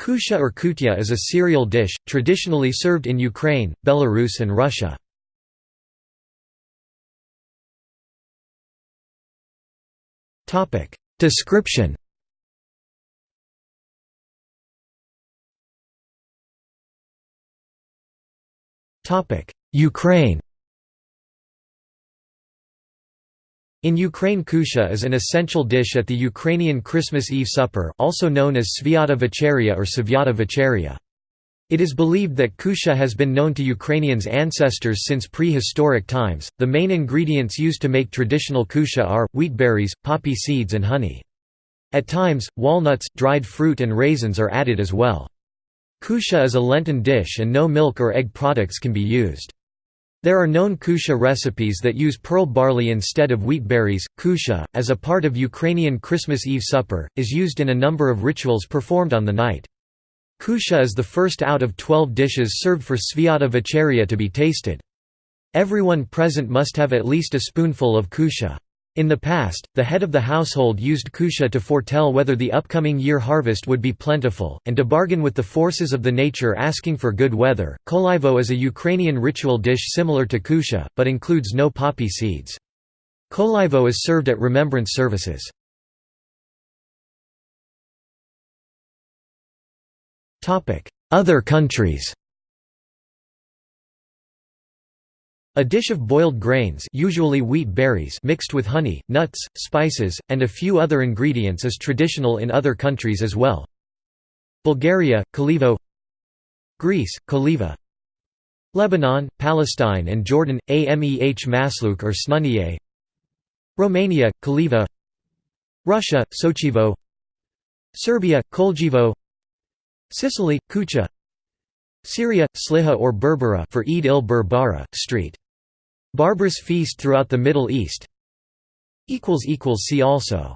Kusha or kutya is a cereal dish, traditionally served in Ukraine, Belarus and Russia. Description Ukraine In Ukraine kusha is an essential dish at the Ukrainian Christmas Eve supper also known as Svyata Vecheria or Sviata Vecheria. It is believed that kusha has been known to Ukrainians' ancestors since prehistoric times. The main ingredients used to make traditional kusha are wheatberries, poppy seeds, and honey. At times, walnuts, dried fruit, and raisins are added as well. Kusha is a Lenten dish and no milk or egg products can be used. There are known kusha recipes that use pearl barley instead of wheat berries. Kusha, as a part of Ukrainian Christmas Eve supper, is used in a number of rituals performed on the night. Kusha is the first out of twelve dishes served for Svyata Vecheria to be tasted. Everyone present must have at least a spoonful of kusha. In the past, the head of the household used kusha to foretell whether the upcoming year harvest would be plentiful, and to bargain with the forces of the nature asking for good weather. Kolyvo is a Ukrainian ritual dish similar to kusha, but includes no poppy seeds. Kolyvo is served at remembrance services. Other countries A dish of boiled grains usually wheat berries mixed with honey, nuts, spices, and a few other ingredients is traditional in other countries as well. Bulgaria, Kalivo Greece, Kaliva Lebanon, Palestine and Jordan, Ameh masluk or snuniye Romania, Kaliva Russia, Sochivo Serbia, Koljivo Sicily, Kucha Syria, Sliha or Berbera for Eid il-Berbara, street. Barbara's feast throughout the Middle East See also